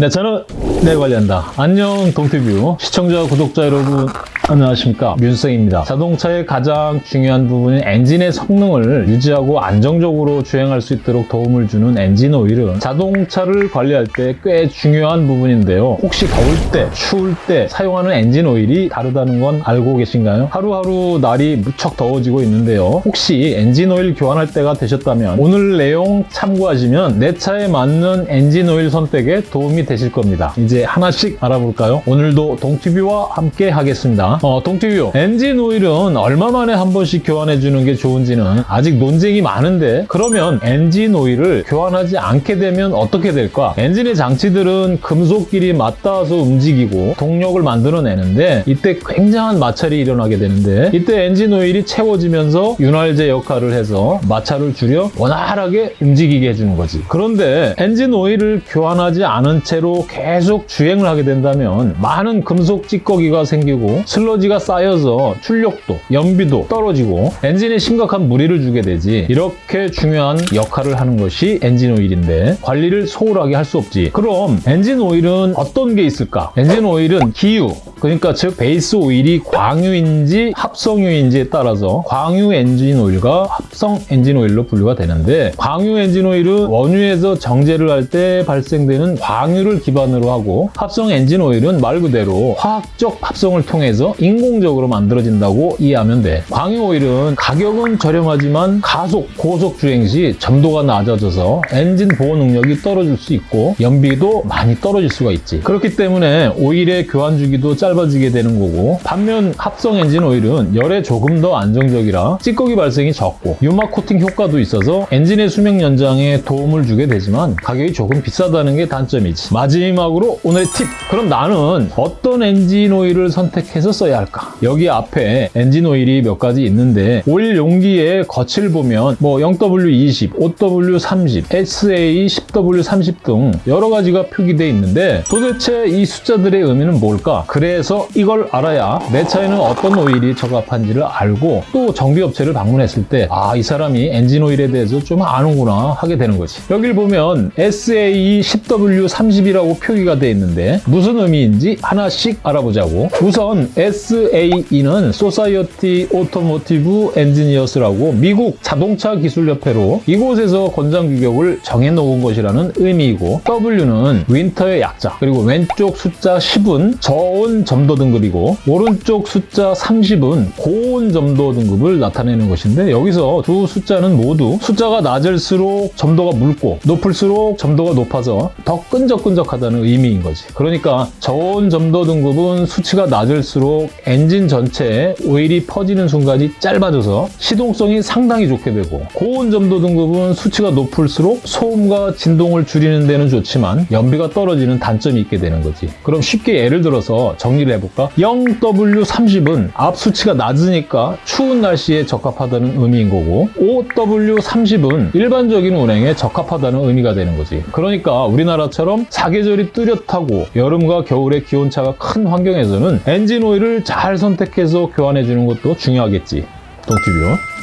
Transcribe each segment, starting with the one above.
네, 저는 내 관련다. 안녕 동티뷰 시청자 구독자 여러분 안녕하십니까 윤성입니다. 자동차의 가장 중요한 부분인 엔진의 성능을 유지하고 안정적으로 주행할 수 있도록 도움을 주는 엔진 오일은 자동차를 관리할 때 꽤 중요한 부분인데요. 혹시 더울 때, 추울 때 사용하는 엔진 오일이 다르다는 건 알고 계신가요? 하루하루 날이 무척 더워지고 있는데요. 혹시 엔진 오일 교환할 때가 되셨다면 오늘 내용 참고하시면 내 차에 맞는 엔진 오일 선택에 도움이 되실 겁니다. 이제 하나씩 알아볼까요? 오늘도 동티뷰와 함께 하겠습니다. 어, 동티뷰 엔진 오일은 얼마 만에 한 번씩 교환해 주는 게 좋은지는 아직 논쟁이 많은데 그러면 엔진 오일을 교환하지 않게 되면 어떻게 될까? 엔진의 장치들은 금속끼리 맞닿아서 움직이고 동력을 만들어내는데 이때 굉장한 마찰이 일어나게 되는데 이때 엔진 오일이 채워지면서 윤활제 역할을 해서 마찰을 줄여 원활하게 움직이게 해주는 거지. 그런데 엔진 오일을 교환하지 않은 채로 계속 주행을 하게 된다면 많은 금속 찌꺼기가 생기고 슬러지가 쌓여서 출력도, 연비도 떨어지고 엔진에 심각한 무리를 주게 되지. 이렇게 중요한 역할을 하는 것이 엔진 오일인데 관리를 소홀하게 할 수 없지. 그럼 엔진 오일은 어떤 게 있을까? 엔진 오일은 기유, 그러니까 즉 베이스 오일이 광유인지 합성유인지에 따라서 광유 엔진 오일과 합성 엔진 오일로 분류가 되는데 광유 엔진 오일은 원유에서 정제를 할 때 발생되는 광유를 기반으로 하고 합성 엔진 오일은 말 그대로 화학적 합성을 통해서 인공적으로 만들어진다고 이해하면 돼. 광유 오일은 가격은 저렴하지만 가속, 고속 주행 시 점도가 낮아져서 엔진 보호 능력이 떨어질 수 있고 연비도 많이 떨어질 수가 있지. 그렇기 때문에 오일의 교환 주기도 짧아지게 되는 거고 반면 합성 엔진 오일은 열에 조금 더 안정적이라 찌꺼기 발생이 적고 유막 코팅 효과도 있어서 엔진의 수명 연장에 도움을 주게 되지만 가격이 조금 비싸다는 게 단점이지. 마지막으로 오늘의 팁! 그럼 나는 어떤 엔진 오일을 선택해서 써야 할까? 여기 앞에 엔진 오일이 몇 가지 있는데 오일 용기의 거치를 보면 뭐 0W20, 5W30, SAE 10W30 등 여러 가지가 표기되어 있는데 도대체 이 숫자들의 의미는 뭘까? 그래서 이걸 알아야 내 차에는 어떤 오일이 적합한지를 알고 또 정비업체를 방문했을 때 아, 이 사람이 엔진 오일에 대해서 좀 아는구나 하게 되는 거지. 여길 보면 SAE 10W30이라고 표기가 되어 있는데 무슨 의미인지 하나씩 알아보자고. 우선 SAE는 Society Automotive Engineers라고 미국 자동차 기술협회로 이곳에서 권장 규격을 정해놓은 것이라는 의미이고 W는 윈터의 약자 그리고 왼쪽 숫자 10은 저온 점도 등급이고 오른쪽 숫자 30은 고온 점도 등급을 나타내는 것인데 여기서 두 숫자는 모두 숫자가 낮을수록 점도가 묽고 높을수록 점도가 높아서 더 끈적끈적하다는 의미인 거지. 그러니까 저온 점도 등급은 수치가 낮을수록 엔진 전체에 오일이 퍼지는 순간이 짧아져서 시동성이 상당히 좋게 되고 고온 점도 등급은 수치가 높을수록 소음과 진동을 줄이는 데는 좋지만 연비가 떨어지는 단점이 있게 되는 거지. 그럼 쉽게 예를 들어서 정리를 해볼까? 0W30은 앞 수치가 낮으니까 추운 날씨에 적합하다는 의미인 거고 5W30은 일반적인 운행에 적합하다는 의미가 되는 거지. 그러니까 우리나라처럼 사계절이 뚜렷하고 여름과 겨울의 기온차가 큰 환경에서는 엔진 오일을 잘 선택해서 교환해 주는 것도 중요하겠지. 동티뷰.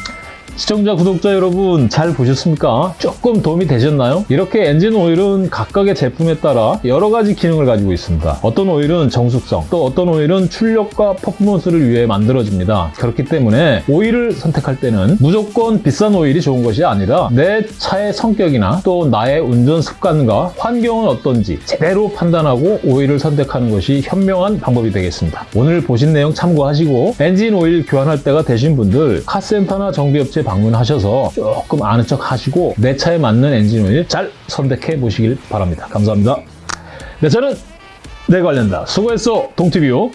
시청자, 구독자 여러분 잘 보셨습니까? 조금 도움이 되셨나요? 이렇게 엔진 오일은 각각의 제품에 따라 여러 가지 기능을 가지고 있습니다. 어떤 오일은 정숙성, 또 어떤 오일은 출력과 퍼포먼스를 위해 만들어집니다. 그렇기 때문에 오일을 선택할 때는 무조건 비싼 오일이 좋은 것이 아니라 내 차의 성격이나 또 나의 운전 습관과 환경은 어떤지 제대로 판단하고 오일을 선택하는 것이 현명한 방법이 되겠습니다. 오늘 보신 내용 참고하시고 엔진 오일 교환할 때가 되신 분들 카센터나 정비업체 방문하셔서 조금 아는 척 하시고 내 차에 맞는 엔진 오일 잘 선택해 보시길 바랍니다. 감사합니다. 네, 저는 내 관련다. 수고했어, 동티뷰.